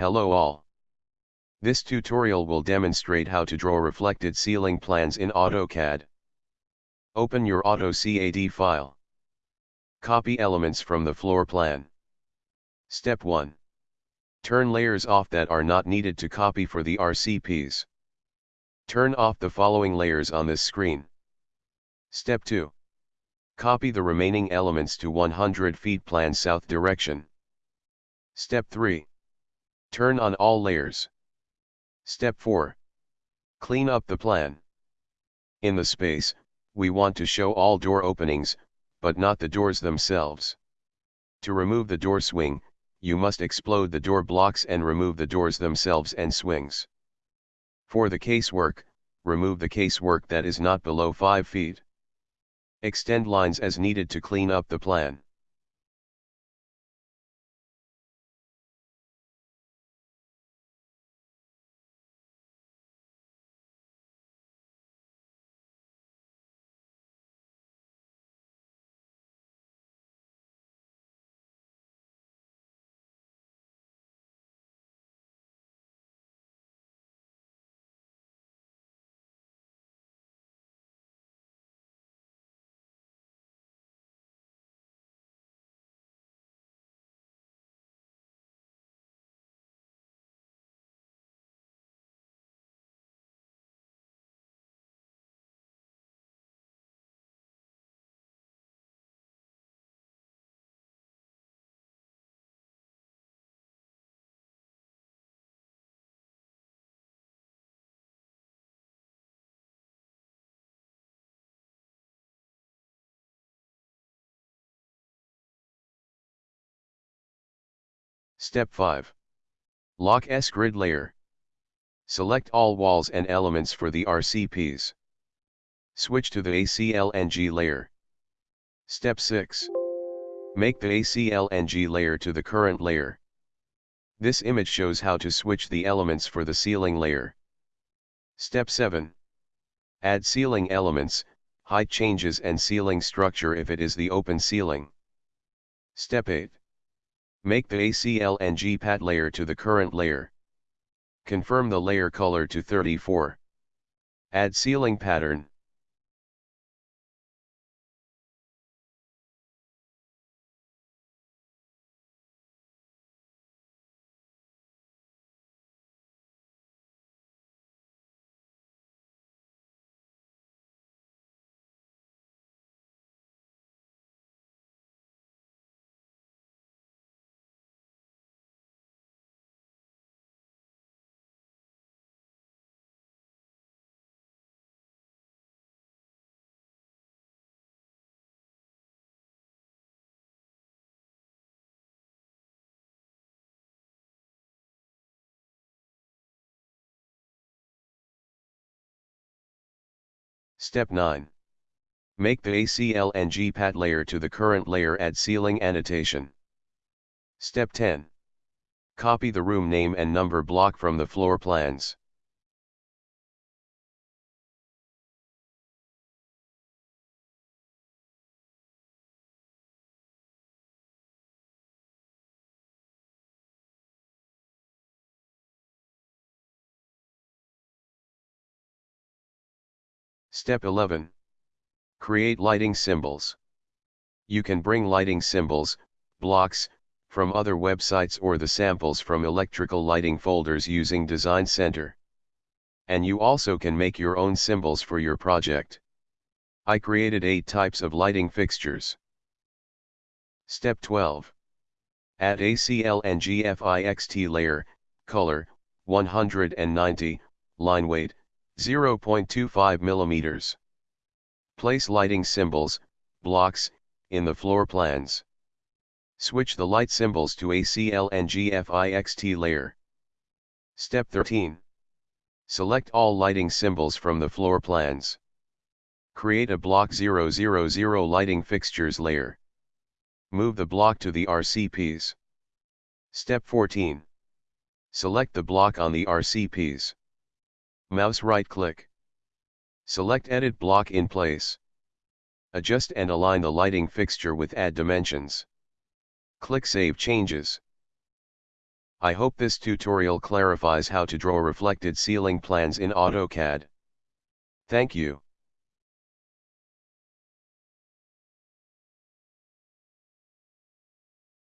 Hello all. This tutorial will demonstrate how to draw reflected ceiling plans in AutoCAD. Open your AutoCAD file. Copy elements from the floor plan. Step 1. Turn layers off that are not needed to copy for the RCPs. Turn off the following layers on this screen. Step 2. Copy the remaining elements to 100 feet plan south direction. Step 3. Turn on all layers. Step 4. Clean up the plan. In the space, we want to show all door openings, but not the doors themselves. To remove the door swing, you must explode the door blocks and remove the doors themselves and swings. For the casework, remove the casework that is not below 5 feet. Extend lines as needed to clean up the plan. Step 5. Lock S-grid layer. Select all walls and elements for the RCPs. Switch to the ACLNG layer. Step 6. Make the ACLNG layer to the current layer. This image shows how to switch the elements for the ceiling layer. Step 7. Add ceiling elements, height changes and ceiling structure if it is the open ceiling. Step 8. Make the ACLNG pad layer to the current layer. Confirm the layer color to 34. Add ceiling pattern. Step 9. Make the ACLNG pad layer to the current layer add ceiling annotation. Step 10. Copy the room name and number block from the floor plans. Step 11. Create lighting symbols. You can bring lighting symbols, blocks, from other websites or the samples from electrical lighting folders using Design Center. And you also can make your own symbols for your project. I created 8 types of lighting fixtures. Step 12. Add ACLNGFIXT layer, color, 190, line weight, 0.25 mm. Place lighting symbols, blocks, in the floor plans. Switch the light symbols to ACL and ACLNGFIXT layer. Step 13. Select all lighting symbols from the floor plans. Create a block 000 lighting fixtures layer. Move the block to the RCPs. Step 14. Select the block on the RCPs. Mouse right-click. Select Edit block in place. Adjust and align the lighting fixture with Add Dimensions. Click Save Changes. I hope this tutorial clarifies how to draw reflected ceiling plans in AutoCAD. Thank you.